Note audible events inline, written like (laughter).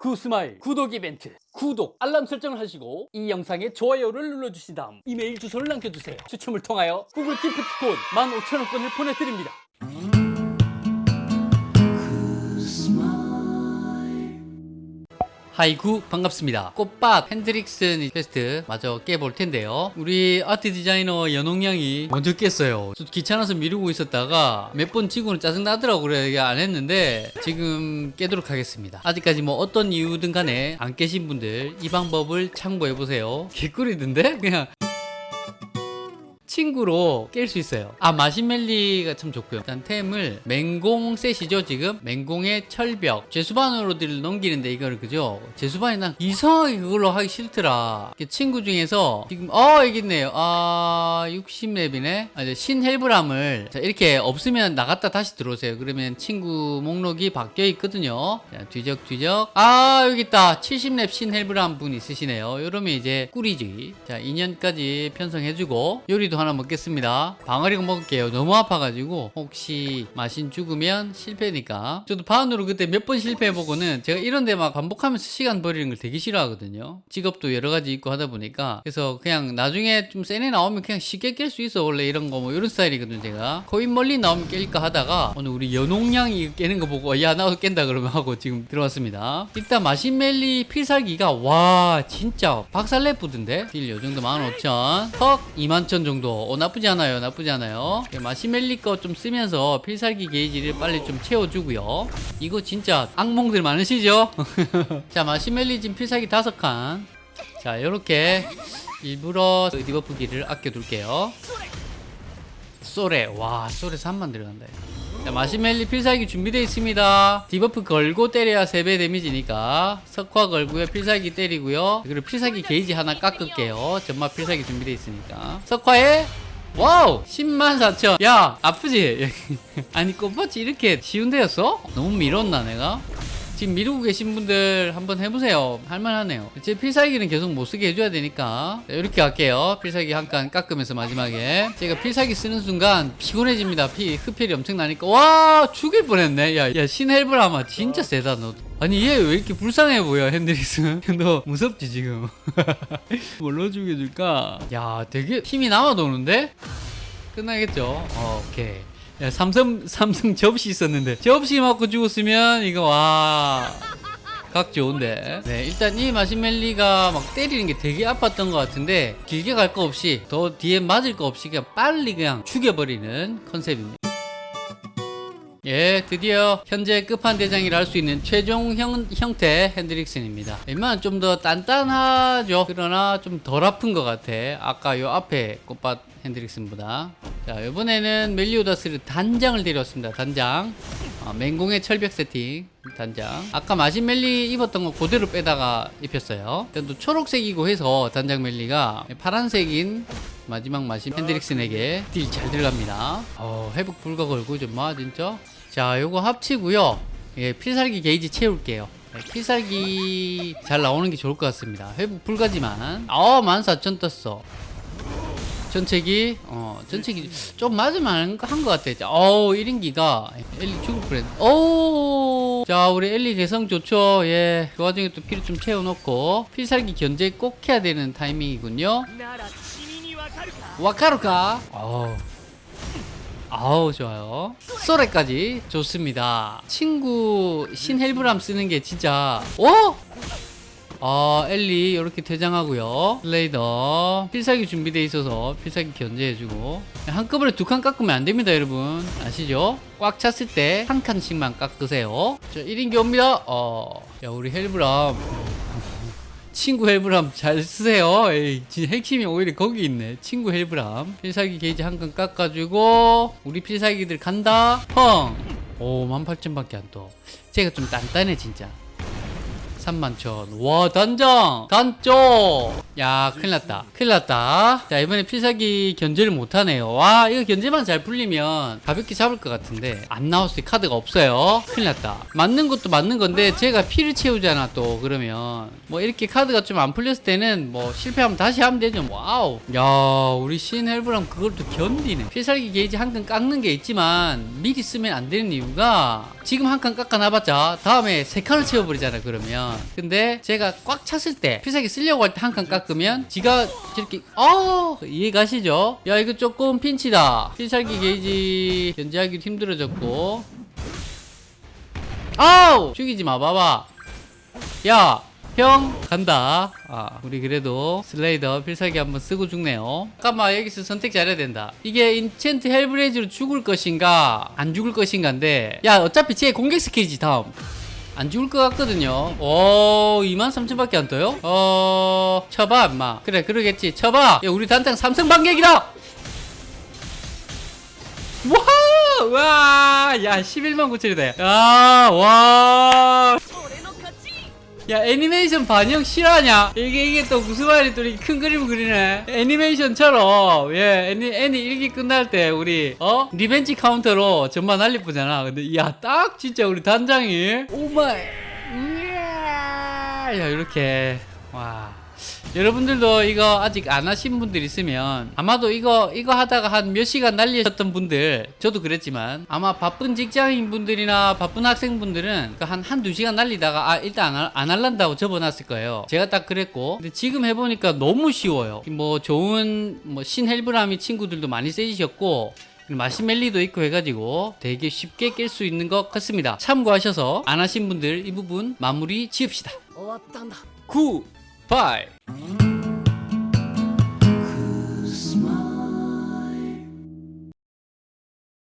구스마일 구독 이벤트 구독 알람 설정을 하시고 이 영상에 좋아요를 눌러주신 다음 이메일 주소를 남겨주세요. 추첨을 통하여 구글 기프트콘 15,000원권을 보내드립니다 하이구 반갑습니다. 꽃밭 헨드릭슨 퀘스트 마저 깨볼 텐데요. 우리 아트 디자이너 연홍양이 먼저 깼어요. 저 귀찮아서 미루고 있었다가 몇번 지고는 짜증나더라고 그래 안 했는데 지금 깨도록 하겠습니다. 아직까지 뭐 어떤 이유든 간에 안 깨신 분들 이 방법을 참고해 보세요. (laughs) 개꿀이던데? 그냥 친구로 깰 수 있어요. 아 마시멜리가 참 좋고요. 일단 템을 맹공 셋이죠 지금? 맹공의 철벽. 제수반으로들 넘기는데 이거를 그죠? 제수반이 난 이상하게 그걸로 하기 싫더라. 친구 중에서 지금 어 있네요. 아 60렙이네. 아, 이제 신헬브람을. 자, 이렇게 없으면 나갔다 다시 들어오세요. 그러면 친구 목록이 바뀌어 있거든요. 자, 뒤적뒤적. 아 여기 있다. 70렙 신헬브람 분 있으시네요. 이러면 이제 꿀이지. 자 2년까지 편성해주고 요리도 하나 먹겠습니다. 방아리가 먹을게요. 너무 아파가지고 혹시 마신 죽으면 실패니까. 저도 반으로 그때 몇 번 실패해보고는 제가 이런 데 막 반복하면서 시간 버리는 걸 되게 싫어하거든요. 직업도 여러 가지 있고 하다 보니까 그래서 그냥 나중에 좀 센애 나오면 그냥 쉽게 깰 수 있어 원래 이런 거 뭐 이런 스타일이거든요 제가. 코인 멀리 나오면 깰까 하다가 오늘 우리 연홍량이 깨는 거 보고 야 나도 깬다 그러면 하고 지금 들어왔습니다. 일단 마신멜리 필살기가 와 진짜 박살내쁘던데 딜 요 정도 15,000 턱 21,000 정도 어, 나쁘지 않아요. 나쁘지 않아요. 예, 마시멜리 거 좀 쓰면서 필살기 게이지를 빨리 좀 채워주고요. 이거 진짜 악몽들 많으시죠? (laughs) 자 마시멜리 지금 필살기 다섯 칸자 이렇게 일부러 debuff기를 아껴둘게요. 쏘레. 와 쏘레 3만 들어간다 자, 마시멜리 필살기 준비되어 있습니다. debuff 걸고 때려야 3배 데미지니까 석화 걸고요. 필살기 때리고요. 그리고 필살기 게이지 하나 깎을게요. 전마 필살기 준비되어 있으니까. 석화에? 와우! 10만 4천. 야 아프지? (laughs) 아니 꽃밭이 이렇게 쉬운 데였어? 너무 밀었나 내가? 지금 미루고 계신 분들 한번 해보세요. 할만하네요. 제 필살기는 계속 못쓰게 해줘야 되니까. 자, 이렇게 할게요. 필살기 한 칸 깎으면서 마지막에. 제가 필살기 쓰는 순간 피곤해집니다. 피 흡혈이 엄청나니까. 와 죽일 뻔했네. 야, 야 신헬브라마 진짜 세다 너. 아니 얘 왜 이렇게 불쌍해 보여 핸드릭스? (laughs) 너 무섭지 지금? (laughs) 뭘로 죽여줄까? 야 되게 힘이 남아도는데? 끝나겠죠? 어, 오케이 야, 삼성 삼성 접시 있었는데 접시 맞고 죽었으면 이거 와. 각 좋은데. 네, 일단 이 마시멜리가 막 때리는 게 되게 아팠던 것 같은데 길게 갈 거 없이 더 뒤에 맞을 거 없이 그냥 빨리 그냥 죽여버리는 컨셉입니다. 예, 드디어 현재 끝판대장이라 할 수 있는 최종 형, 형태 핸드릭슨입니다. 웬만하면 좀 더 단단하죠. 그러나 좀 덜 아픈 것 같아. 아까 요 앞에 꽃밭 핸드릭슨보다. 자, 이번에는 멜리오다스를 단장을 데려왔습니다. 단장. 어, 맹공의 철벽 세팅. 단장. 아까 마신 멜리 입었던 거 그대로 빼다가 입혔어요. 일단 또 초록색이고 해서 단장 멜리가 파란색인 마지막 마신 핸드릭슨에게 딜 잘 들어갑니다. 어, 회복 불가 걸고 좀 마, 진짜. 자, 요거 합치고요. 예, 필살기 게이지 채울게요. 네, 필살기 잘 나오는 게 좋을 것 같습니다. 회복 불가지만. 어, 14,000 떴어. 전체기, 어, 전체기 좀 맞으면 한것 같아. 어우, 1인기가 엘리 죽을 뻔했 오 자, 우리 엘리 개성 좋죠. 예. 그 와중에 또 피를 좀 채워놓고 필살기 견제 꼭 해야 되는 타이밍이군요. 와카루카. 아우 좋아요 소레까지 좋습니다 친구 신헬브람 쓰는 게 진짜 어? 아 엘리 이렇게 퇴장하고요 슬레이더 필살기 준비되어 있어서 필살기 견제해주고 한꺼번에 두 칸 깎으면 안 됩니다 여러분 아시죠? 꽉 찼을 때 한 칸씩만 깎으세요 자 1인기 옵니다 어 야 우리 헬브람 (laughs) 친구 헬브람 잘 쓰세요. 에이, 핵심이 오히려 거기 있네. 친구 헬브람. 필살기 게이지 한 칸 깎아주고, 우리 필살기들 간다. 펑! 오, 18,000밖에 안 떠. 제가 좀 단단해, 진짜. 31,000. 와, 단장! 단조! 야, 큰일 났다. 큰일 났다. 자, 이번에 필살기 견제를 못하네요. 와, 이거 견제만 잘 풀리면 가볍게 잡을 것 같은데, 안 나왔을 때 카드가 없어요. 큰일 났다. 맞는 것도 맞는 건데, 제가 피를 채우잖아, 또, 그러면. 뭐, 이렇게 카드가 좀 안 풀렸을 때는, 뭐, 실패하면 다시 하면 되죠. 와우. 야, 우리 신헬브랑 그걸 또 견디네. 필살기 게이지 한 칸 깎는 게 있지만, 미리 쓰면 안 되는 이유가, 지금 한 칸 깎아놔봤자, 다음에 세 칸을 채워버리잖아, 그러면. 근데 제가 꽉 찼을 때 필살기 쓰려고 할 때 한 칸 깎으면 지가 저렇게 어 이해 가시죠? 야 이거 조금 핀치다. 필살기 게이지 견제하기도 힘들어졌고. 아우 죽이지 마 봐봐. 야 형 간다. 아 우리 그래도 슬레이더 필살기 한번 쓰고 죽네요. 잠깐만 여기서 선택 잘해야 된다. 이게 enchant Hellblaze로 죽을 것인가 안 죽을 것인가인데. 야 어차피 제 공격 스킬이지 다음 안 죽을 것 같거든요 오 23,000밖에 안 떠요? 어 쳐봐 임마 그래 그러겠지 쳐봐 야 우리 단장 삼성 반격이다 와! 와! 야, 11만 9천이다. 야, 와! 야, 애니메이션 반영 실화냐? 이게, 이게 또 무슨 말이 또 큰 그림 그리네. 애니메이션처럼, 예, 애니, 애니 1기 끝날 때, 우리, 어? revenge counter로 전반 날릴 뿐잖아. 근데, 야, 딱 진짜 우리 단장이, oh my! 야, 이렇게, 와. 여러분들도 이거 아직 안 하신 분들 있으면 아마도 이거 이거 하다가 한 몇 시간 날리셨던 분들 저도 그랬지만 아마 바쁜 직장인 분들이나 바쁜 학생분들은 그 한 한두 시간 날리다가 아 일단 안, 안 할란다고 접어놨을 거예요. 제가 딱 그랬고. 근데 지금 해보니까 너무 쉬워요. 뭐 좋은 뭐 신헬브라미 친구들도 많이 세지셨고 마시멜리도 있고 해가지고 되게 쉽게 깰 수 있는 것 같습니다. 참고하셔서 안 하신 분들 이 부분 마무리 지읍시다. 어, 9 Bye!